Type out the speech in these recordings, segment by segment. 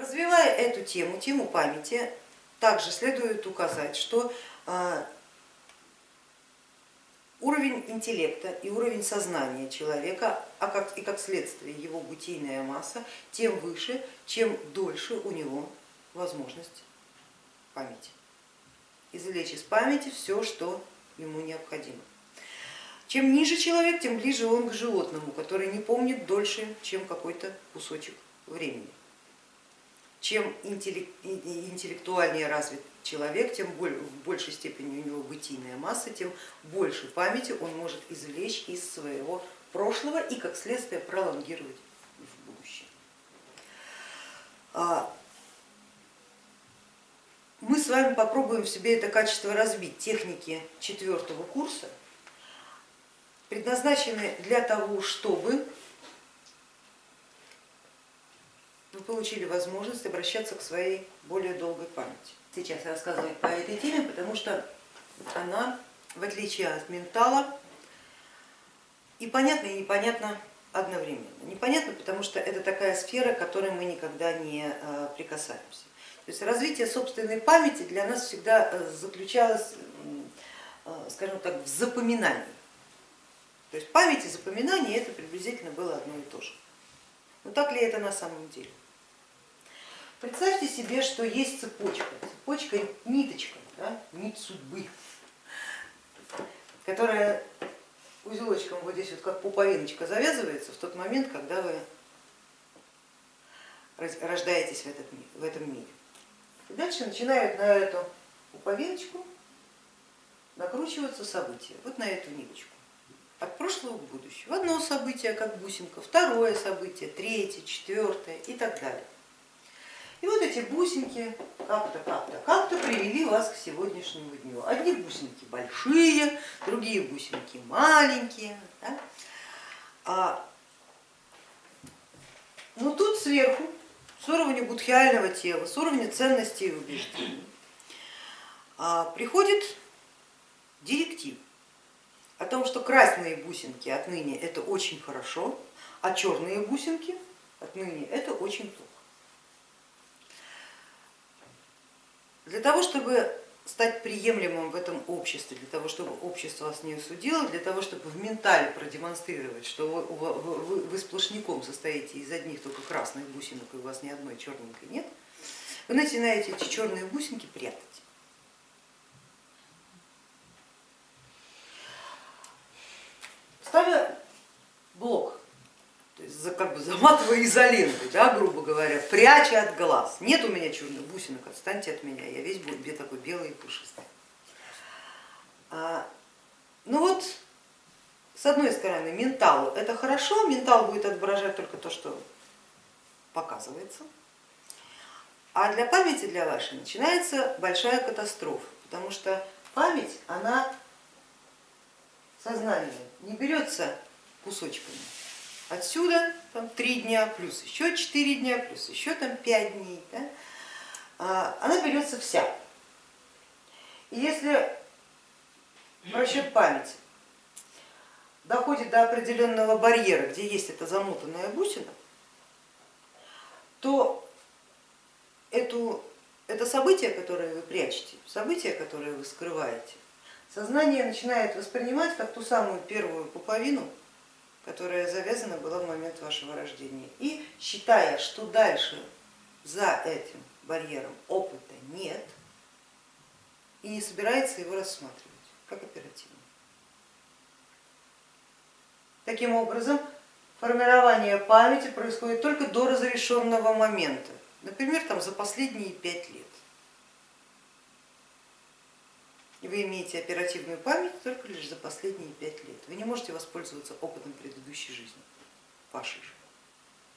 Развивая эту тему, тему памяти, также следует указать, что а, уровень интеллекта и уровень сознания человека, а как, и как следствие его бытийная масса, тем выше, чем дольше у него возможность памяти. Извлечь из памяти все, что ему необходимо. Чем ниже человек, тем ближе он к животному, который не помнит дольше, чем какой-то кусочек времени. Чем интеллектуальнее развит человек, тем в большей степени у него бытийная масса, тем больше памяти он может извлечь из своего прошлого и как следствие пролонгировать в будущее. А, мы с вами попробуем в себе это качество разбить. Техники четвертого курса предназначены для того, чтобы вы получили возможность обращаться к своей более долгой памяти. Сейчас рассказывать по этой теме, потому что она, в отличие от ментала, и понятна, и непонятна одновременно. Непонятно, потому что это такая сфера, к которой мы никогда не э, прикасаемся. То есть развитие собственной памяти для нас всегда э, заключалось, э, скажем так, в запоминании. То есть память и запоминание это приблизительно было одно и то же. Но так ли это на самом деле? Представьте себе, что есть цепочка, цепочка ниточка, да, нить судьбы, которая узелочком вот здесь вот как пуповиночка завязывается в тот момент, когда вы рождаетесь в, этот, в этом мире. И дальше начинают на эту пуповиночку накручиваться события, вот на эту ниточку. От прошлого к будущему. Одно событие, как бусинка, второе событие, третье, четвертое и так далее. И вот эти бусинки как-то, как-то, как-то привели вас к сегодняшнему дню. Одни бусинки большие, другие бусинки маленькие. Да? А, но тут сверху, с уровня будхиального тела, с уровня ценностей и убеждений, а, приходит директив о том, что красные бусинки отныне это очень хорошо, а черные бусинки отныне это очень плохо. Для того, чтобы стать приемлемым в этом обществе, для того, чтобы общество вас не осудило, для того, чтобы в ментале продемонстрировать, что вы, вы, вы сплошняком состоите из одних только красных бусинок и у вас ни одной черненькой нет, вы начинаете эти черные бусинки прятать. Заматывая изолентой, да, грубо говоря, пряча от глаз. Нет у меня черных бусинок, отстаньте от меня, я весь буду такой белый и пушистый. А, ну вот, с одной стороны, ментал это хорошо, ментал будет отображать только то, что показывается, а для памяти для вашей начинается большая катастрофа, потому что память, она сознание не берется кусочками, Отсюда там, 3 дня плюс еще 4 дня плюс еще там 5 дней. Да? А, она берется вся. И если расчет памяти доходит до определенного барьера, где есть эта замотанная бусина, то эту, это событие, которое вы прячете, событие, которое вы скрываете, сознание начинает воспринимать как ту самую первую пуповину, которая завязана была в момент вашего рождения. И считая, что дальше за этим барьером опыта нет и не собирается его рассматривать как оперативно. Таким образом, формирование памяти происходит только до разрешенного момента, например, там, за последние пять лет. И вы имеете оперативную память только лишь за последние пять лет. Вы не можете воспользоваться опытом предыдущей жизни, вашей же,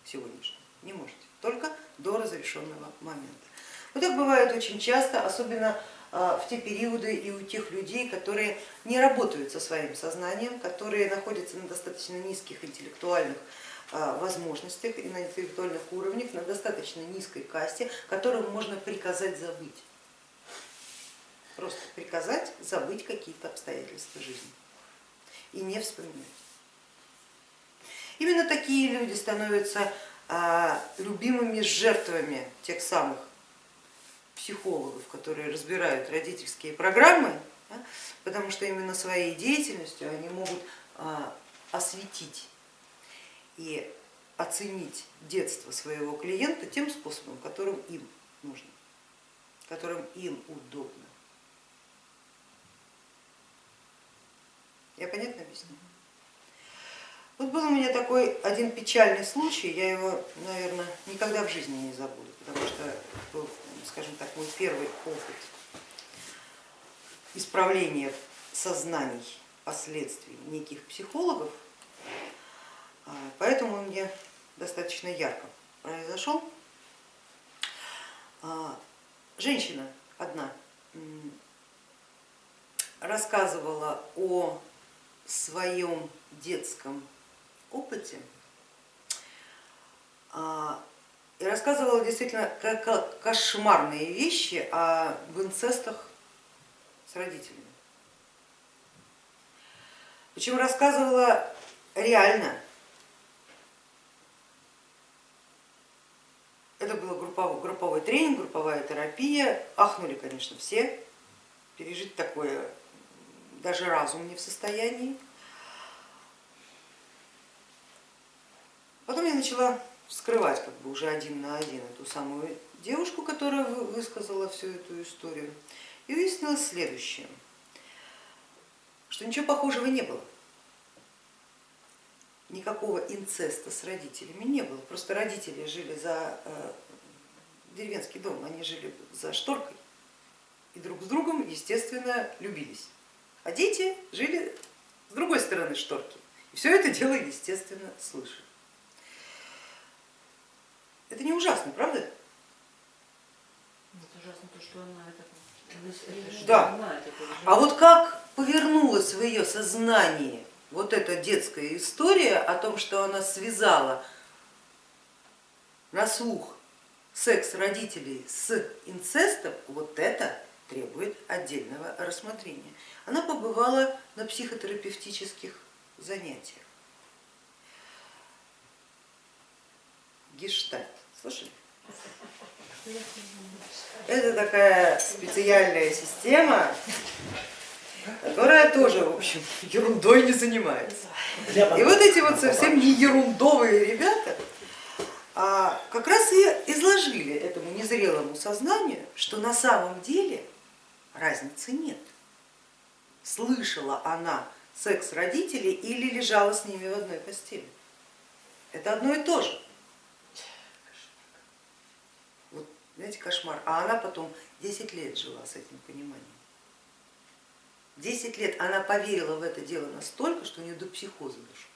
сегодняшней, не можете, только до разрешенного момента. Вот так бывает очень часто, особенно а, в те периоды и у тех людей, которые не работают со своим сознанием, которые находятся на достаточно низких интеллектуальных а, возможностях и на интеллектуальных уровнях, на достаточно низкой касте, которым можно приказать забыть просто приказать забыть какие-то обстоятельства жизни и не вспоминать. Именно такие люди становятся а, любимыми жертвами тех самых психологов, которые разбирают родительские программы, да, потому что именно своей деятельностью они могут а, осветить и оценить детство своего клиента тем способом, которым им нужно, которым им удобно. Я понятно объясню? Вот был у меня такой один печальный случай, я его, наверное, никогда в жизни не забуду, потому что был, скажем так, мой первый опыт исправления сознаний последствий неких психологов, а, поэтому он мне достаточно ярко произошел. А, женщина одна рассказывала о своем детском опыте а, и рассказывала действительно кошмарные вещи об инцестах с родителями. Причем рассказывала реально. Это был групповой, групповой тренинг, групповая терапия. Ахнули, конечно, все. Пережить такое даже разум не в состоянии. Потом я начала вскрывать как бы уже один на один эту самую девушку, которая высказала всю эту историю. И выяснилось следующее, что ничего похожего не было. Никакого инцеста с родителями не было. Просто родители жили за э, деревенский дом, они жили за шторкой и друг с другом, естественно, любились. А дети жили с другой стороны шторки. И все это дело, естественно, слышали. Это не ужасно, правда? Это ужасно то, что она это... Да. Она это а вот как повернулась в ее сознании вот эта детская история о том, что она связала на слух секс родителей с инцестом, вот это требует отдельного рассмотрения. Она побывала на психотерапевтических занятиях. Гештальт, слышали? Это такая специальная система, которая тоже, в общем, ерундой не занимается. И вот эти вот совсем не ерундовые ребята а как раз и изложили этому незрелому сознанию, что на самом деле разницы нет. Слышала она секс родителей или лежала с ними в одной постели. Это одно и то же. Вот, знаете, кошмар. А она потом 10 лет жила с этим пониманием. 10 лет она поверила в это дело настолько, что у нее до психоза дошло.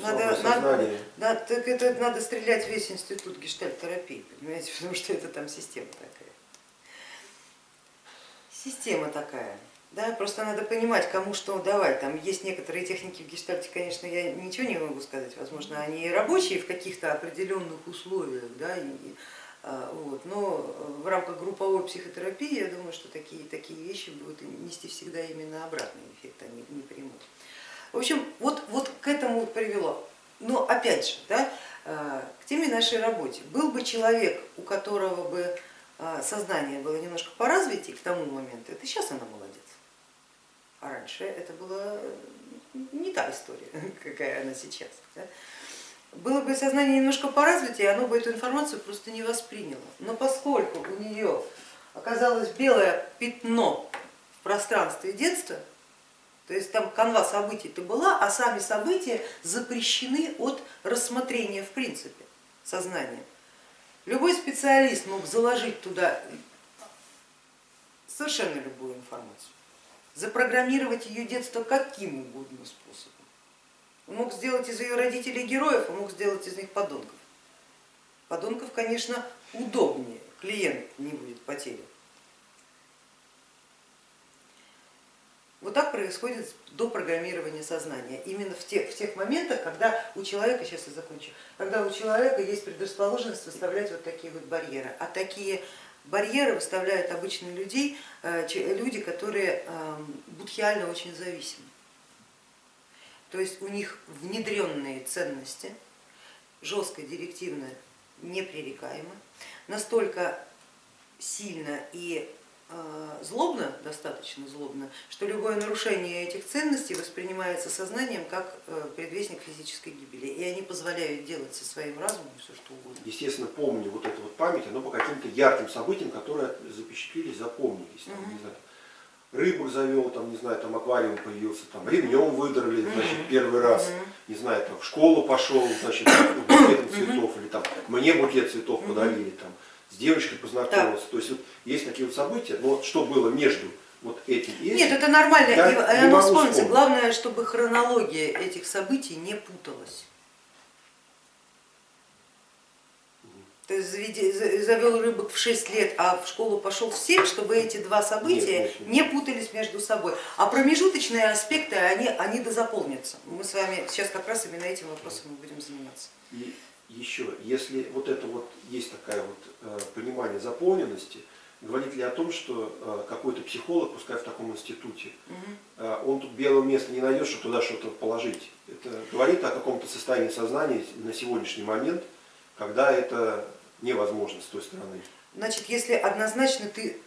Надо, надо, да, так это надо стрелять весь институт гештальт-терапии, понимаете, потому что это там система такая. Система такая. Да, просто надо понимать, кому что давать. Там есть некоторые техники в гештальте, конечно, я ничего не могу сказать, возможно, они рабочие в каких-то определенных условиях, да, и, а, вот, но в рамках групповой психотерапии я думаю, что такие, такие вещи будут нести всегда именно обратный эффект, они не примут. В общем, вот, вот к этому привело. Но опять же, да, э, к теме нашей работе. Был бы человек, у которого бы э, сознание было немножко поразвитее к тому моменту, это сейчас она молодец. А раньше это была не та история, какая она сейчас. Да? Было бы сознание немножко поразвитее, оно бы эту информацию просто не восприняло. Но поскольку у нее оказалось белое пятно в пространстве детства, то есть там канва событий-то была, а сами события запрещены от рассмотрения в принципе сознанием. Любой специалист мог заложить туда совершенно любую информацию, запрограммировать ее детство каким угодно способом. Он мог сделать из ее родителей героев, а мог сделать из них подонков. Подонков, конечно, удобнее, клиент не будет потерян. Вот так происходит до программирования сознания, именно в тех, в тех моментах, когда у человека, сейчас я закончу, когда у человека есть предрасположенность выставлять вот такие вот барьеры. А такие барьеры выставляют обычно людей, э, люди, которые эм, будхиально очень зависимы. то есть у них внедренные ценности, жестко, директивно, непререкаемо, настолько сильно и злобно, достаточно злобно, что любое нарушение этих ценностей воспринимается сознанием как э, предвестник физической гибели, и они позволяют делать со своим разумом все что угодно. Естественно, помню вот эту вот память, оно по каким-то ярким событиям, которые запечатлелись, запомнились. Там, не знаю, рыбу завел, там, не знаю, там аквариум появился, там, ремнем выдрали, значит, первый раз, не знаю, там, в школу пошел, значит, букетом цветов, или там, мне букет цветов подарили, там, с девочкой познакомился. То есть вот есть такие вот события, но что было между вот этим и этим, Нет, это нормально, я оно вспомнится. Главное, чтобы хронология этих событий не путалась. То есть завел рыбок в 6 лет, а в школу пошел в 7, чтобы эти два события Нет, не путались между собой. А промежуточные аспекты, они, они дозаполнятся. Мы с вами сейчас как раз именно этим вопросом будем заниматься. Еще, если вот это вот есть такое вот э, понимание заполненности, говорит ли о том, что э, какой-то психолог, пускай в таком институте, э, он тут белого места не найдет, чтобы туда что-то положить. Это говорит о каком-то состоянии сознания на сегодняшний момент, когда это невозможно с той стороны. Значит, если однозначно ты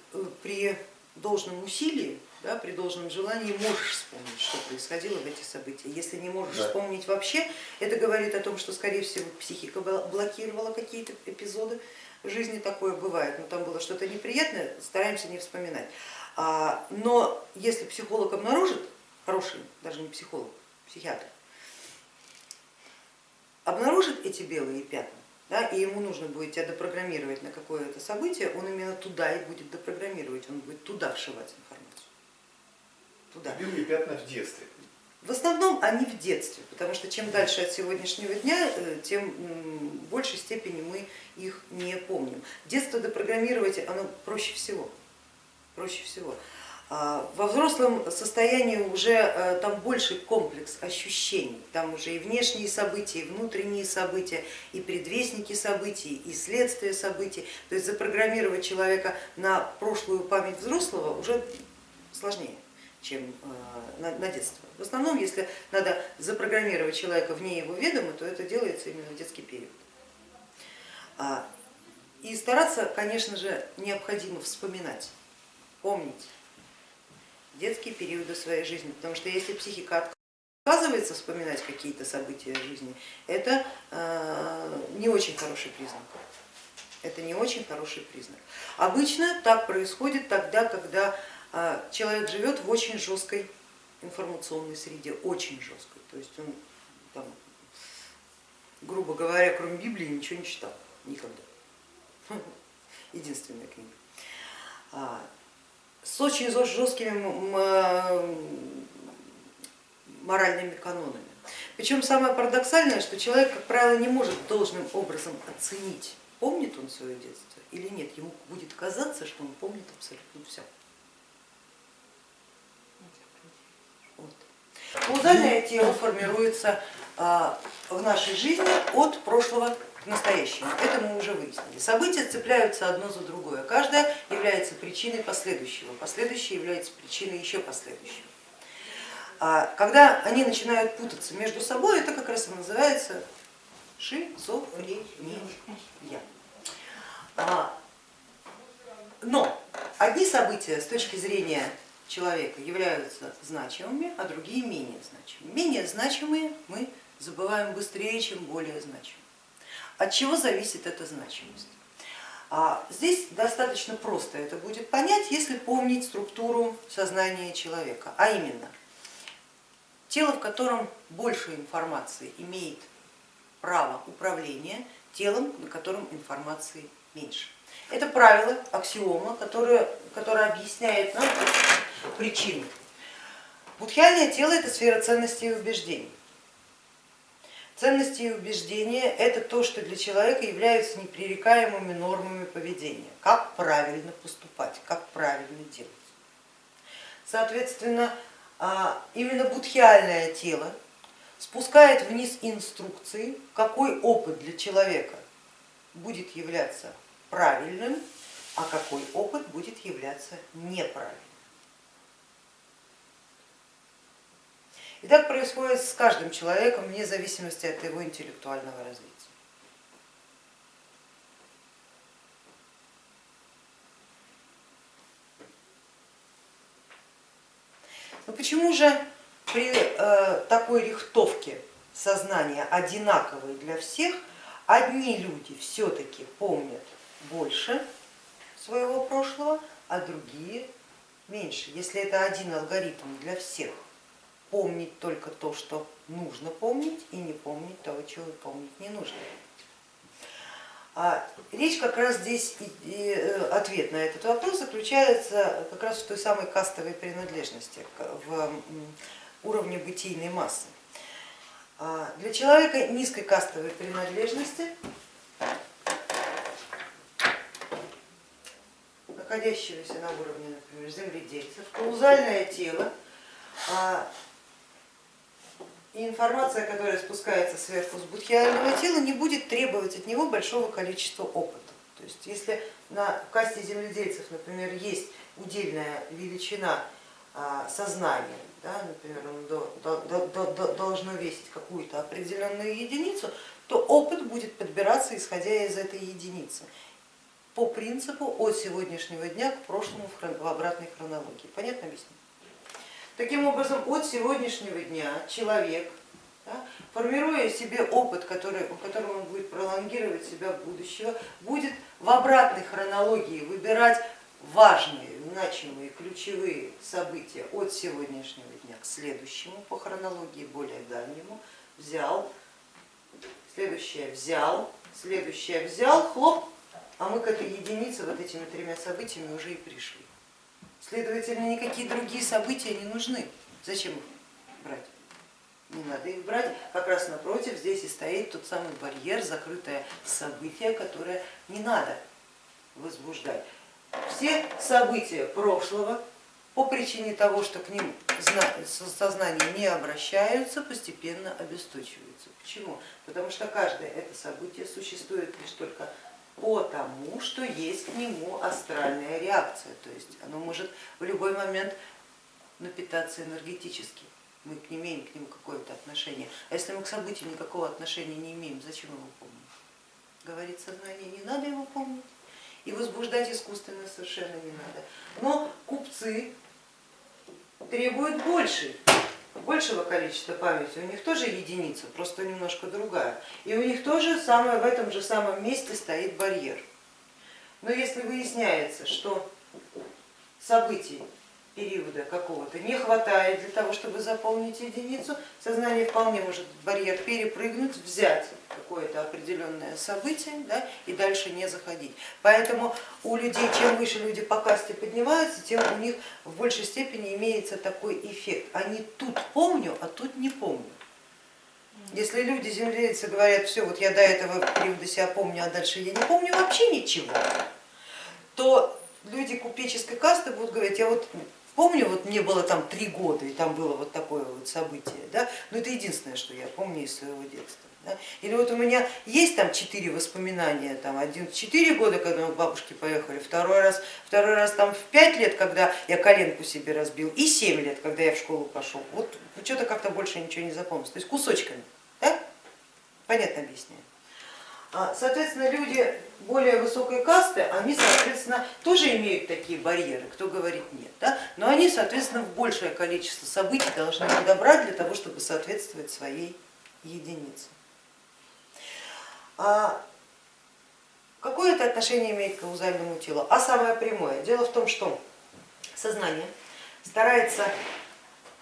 при должном усилии, да, при должном желании можешь вспомнить, что происходило в эти события. Если не можешь Да. вспомнить вообще, это говорит о том, что, скорее всего, психика бл- блокировала какие-то эпизоды. Жизни такое бывает, но там было что-то неприятное, стараемся не вспоминать. А, Но если психолог обнаружит, хороший, даже не психолог, психиатр, обнаружит эти белые пятна, да, и ему нужно будет тебя допрограммировать на какое-то событие, он именно туда и будет допрограммировать, он будет туда вшивать информацию. Туда. Белые пятна в детстве. В основном они в детстве, потому что чем дальше от сегодняшнего дня, э, тем в большей степени мы их не помним. Детство допрограммировать оно проще всего. Проще всего. А Во взрослом состоянии уже э, там больше комплекс ощущений, там уже и внешние события, и внутренние события, и предвестники событий, и следствия событий. То есть запрограммировать человека на прошлую память взрослого уже сложнее чем э, на, детство. В основном, если надо запрограммировать человека вне его ведома, то это делается именно в детский период. А, И стараться, конечно же, необходимо вспоминать, помнить детские периоды своей жизни, потому что если психика отказывается вспоминать какие-то события жизни, это э, не очень хороший признак. Это не очень хороший признак. Обычно так происходит тогда, когда человек живет в очень жесткой информационной среде, очень жесткой. То есть он, там, грубо говоря, кроме Библии ничего не читал никогда. Единственная книга. А, С очень жесткими моральными канонами. Причем самое парадоксальное, что человек, как правило, не может должным образом оценить, помнит он свое детство или нет. Ему будет казаться, что он помнит абсолютно все. Вот. Каузальное тело формируется а, в нашей жизни от прошлого к настоящему. Это мы уже выяснили. События цепляются одно за другое. Каждое является причиной последующего. Последующее является причиной еще последующего. А Когда они начинают путаться между собой, это как раз и называется шизофрения. А, Но одни события с точки зрения человека являются значимыми, а другие менее значимыми. Менее значимые мы забываем быстрее, чем более значимые. От чего зависит эта значимость? А Здесь достаточно просто это будет понять, если помнить структуру сознания человека, а именно тело, в котором больше информации имеет право управления телом, на котором информации меньше. Это правило, аксиома, которое, которое объясняет нам причины. Будхиальное тело это сфера ценностей и убеждений. Ценности и убеждения это то, что для человека являются непререкаемыми нормами поведения. Как правильно поступать, как правильно делать. Соответственно, а, именно будхиальное тело спускает вниз инструкции, какой опыт для человека будет являться правильным, а какой опыт будет являться неправильным. И так происходит с каждым человеком вне зависимости от его интеллектуального развития. Но почему же при э, такой рихтовке сознания одинаковой для всех, одни люди все-таки помнят больше своего прошлого, а другие меньше. Если это один алгоритм для всех, помнить только то, что нужно помнить, и не помнить того, чего помнить не нужно. А речь как раз здесь, и э, ответ на этот вопрос заключается как раз в той самой кастовой принадлежности, в уровне бытийной массы. А для человека низкой кастовой принадлежности, находящегося на уровне, например, земледельцев, каузальное тело а, и информация, которая спускается сверху с будхиального тела, не будет требовать от него большого количества опыта. То есть если на касте земледельцев, например, есть удельная величина а, сознания, да, например, он должно весить какую-то определенную единицу, то опыт будет подбираться исходя из этой единицы по принципу от сегодняшнего дня к прошлому в обратной хронологии. Понятно объясню? Таким образом, от сегодняшнего дня человек, да, формируя себе опыт, который, которым он будет пролонгировать себя в будущего, будет в обратной хронологии выбирать важные, значимые, ключевые события от сегодняшнего дня к следующему по хронологии, более дальнему, взял, следующее взял, следующее взял, хлоп, а мы к этой единице вот этими тремя событиями уже и пришли. Следовательно, никакие другие события не нужны. Зачем их брать? Не надо их брать, как раз напротив здесь и стоит тот самый барьер, закрытое событие, которое не надо возбуждать. Все события прошлого по причине того, что к ним сознание не обращаются, постепенно обесточиваются. Почему? Потому что каждое это событие существует лишь только потому что есть к нему астральная реакция, то есть оно может в любой момент напитаться энергетически, мы не имеем к нему какое-то отношение. А если мы к событию никакого отношения не имеем, зачем его помнить? Говорит сознание, не надо его помнить и возбуждать искусственно совершенно не надо. Но купцы требуют больше большего количества памяти, у них тоже единица, просто немножко другая. И у них тоже самое, в этом же самом месте стоит барьер. Но если выясняется, что событий периода какого-то не хватает для того, чтобы заполнить единицу, сознание вполне может барьер перепрыгнуть, взять какое-то определенное событие да, и дальше не заходить. Поэтому у людей, чем выше люди по касте поднимаются, тем у них в большей степени имеется такой эффект. Они тут помню, а тут не помню. Если люди, земледельцы, говорят, все, вот я до этого периода себя помню, а дальше я не помню вообще ничего, то люди купеческой касты будут говорить, я вот Помню, вот мне было там три года, и там было вот такое вот событие, да? но это единственное, что я помню из своего детства. Да? Или вот у меня есть там четыре воспоминания, там один четыре года, когда мы к бабушке поехали, второй раз, второй раз там в пять лет, когда я коленку себе разбил, и семь лет, когда я в школу пошел. Вот что-то как-то больше ничего не запомнилось, то есть кусочками. Да? Понятно объясняю. А, соответственно, люди более высокой касты, они, соответственно, тоже имеют такие барьеры, кто говорит нет, да? но они, соответственно, в большее количество событий должны подобрать для того, чтобы соответствовать своей единице. А какое это отношение имеет к каузальному телу? А самое прямое. Дело в том, что сознание старается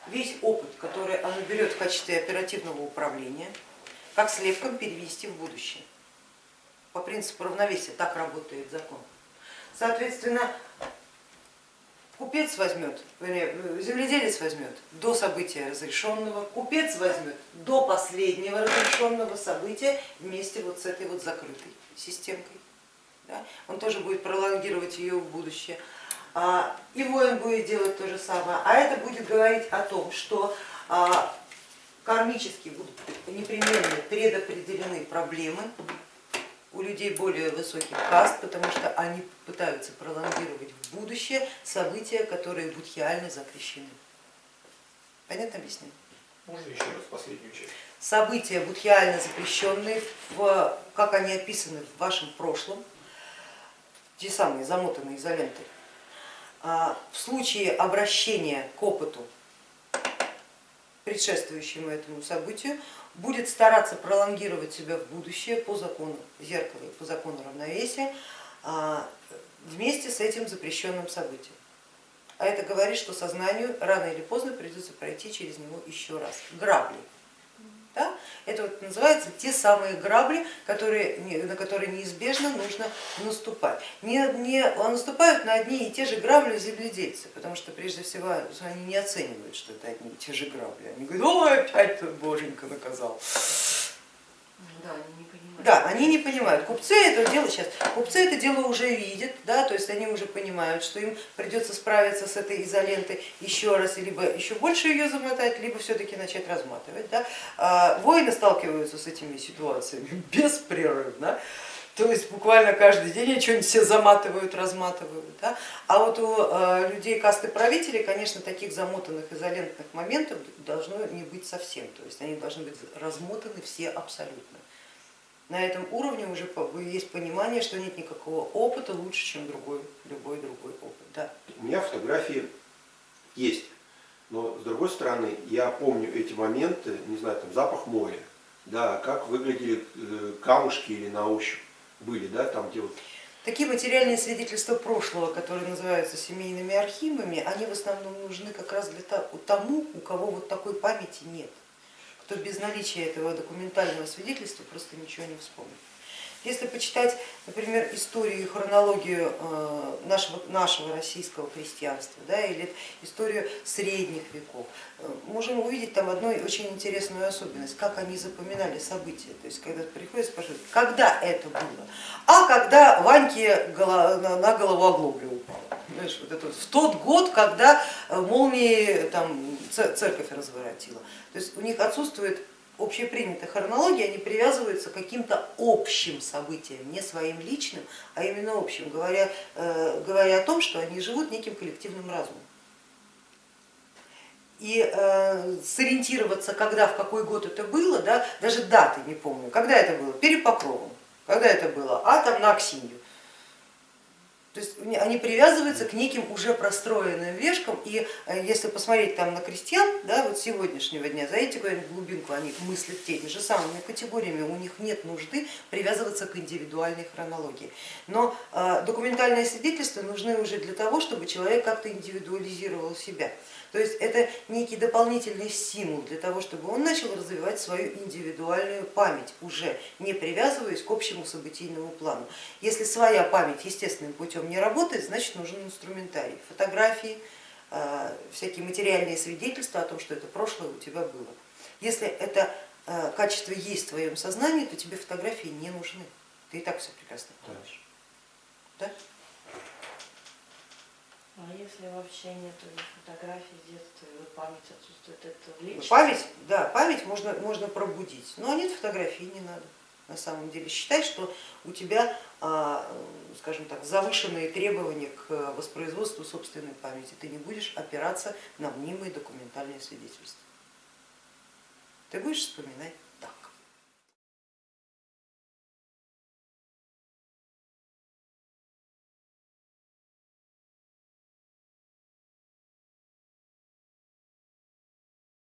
весь опыт, который оно берет в качестве оперативного управления, как слепком перевести в будущее по принципу равновесия, так работает закон. Соответственно, купец возьмет, земледелец возьмет до события разрешенного, купец возьмет до последнего разрешенного события вместе вот с этой вот закрытой системкой. Да? Он тоже будет пролонгировать ее в будущее. А, и воин будет делать то же самое. А это будет говорить о том, что а, кармически будут непременно предопределены проблемы, у людей более высоких каст, потому что они пытаются пролонгировать в будущее события, которые будхиально запрещены. Понятно объяснение? Можно еще раз последнюю часть? события будхиально запрещенные, в, как они описаны в вашем прошлом, те самые замотанные изолентой, а, в случае обращения к опыту, предшествующему этому событию, будет стараться пролонгировать себя в будущее по закону зеркала и по закону равновесия а, вместе с этим запрещенным событием. А это говорит, что сознанию рано или поздно придется пройти через него еще раз. Грабли. Да? Это вот называется те самые грабли, которые, на которые неизбежно нужно наступать. Не, не наступают на одни и те же грабли земледельцы, потому что прежде всего они не оценивают, что это одни и те же грабли. Они говорят, ой, опять боженька наказал. Да, они. Да, они не понимают. Купцы это дело сейчас, купцы это дело уже видят, да, то есть они уже понимают, что им придется справиться с этой изолентой еще раз, либо еще больше ее замотать, либо все-таки начать разматывать. Да. А воины сталкиваются с этими ситуациями беспрерывно. То есть буквально каждый день они что-нибудь все заматывают, разматывают. Да? А вот у э, людей касты правителей, конечно, таких замотанных изолентных моментов должно не быть совсем. То есть они должны быть размотаны все абсолютно. На этом уровне уже есть понимание, что нет никакого опыта лучше, чем другой, любой другой опыт. Да. У меня фотографии есть, но с другой стороны, я помню эти моменты, не знаю, там запах моря, да, как выглядели э, камушки или на ощупь были, да, там где вот Такие материальные свидетельства прошлого, которые называются семейными архивами, они в основном нужны как раз для тому, у кого вот такой памяти нет, кто без наличия этого документального свидетельства просто ничего не вспомнит. Если почитать, например, историю и хронологию э, нашего, нашего российского крестьянства да, или историю средних веков, э, можем увидеть там одну очень интересную особенность, как они запоминали события. То есть когда приходят спрашивают, когда это было? А когда Ваньке на голову оглобля упала. Знаешь, вот это в тот год, когда э, молнии там, церковь разворотила. То есть у них отсутствует общепринятая хронология, они привязываются к каким-то общим событиям, не своим личным, а именно общим, говоря, э, говоря о том, что они живут неким коллективным разумом. И э, сориентироваться, когда, в какой год это было, да, даже даты не помню, когда это было, перед Покровом, когда это было, а там на Аксинью. То есть они привязываются к неким уже простроенным вешкам, и э, если посмотреть там на крестьян, да, вот сегодняшнего дня, куда-нибудь в глубинку, они мыслят теми же самыми категориями, у них нет нужды привязываться к индивидуальной хронологии. Но э, документальные свидетельства нужны уже для того, чтобы человек как-то индивидуализировал себя. То есть это некий дополнительный стимул для того, чтобы он начал развивать свою индивидуальную память, уже не привязываясь к общему событийному плану. Если своя память естественным путем не работает, значит нужен инструментарий, фотографии, э, всякие материальные свидетельства о том, что это прошлое у тебя было. Если это э, качество есть в твоем сознании, то тебе фотографии не нужны. Ты и так все прекрасно помнишь. Да? А если вообще нет фотографий детства, и память отсутствует, это лечится? Память, да, память можно, можно пробудить, но нет фотографий, не надо. На самом деле считай, что у тебя, а, скажем так, завышенные требования к воспроизводству собственной памяти. Ты не будешь опираться на мнимые документальные свидетельства. Ты будешь вспоминать.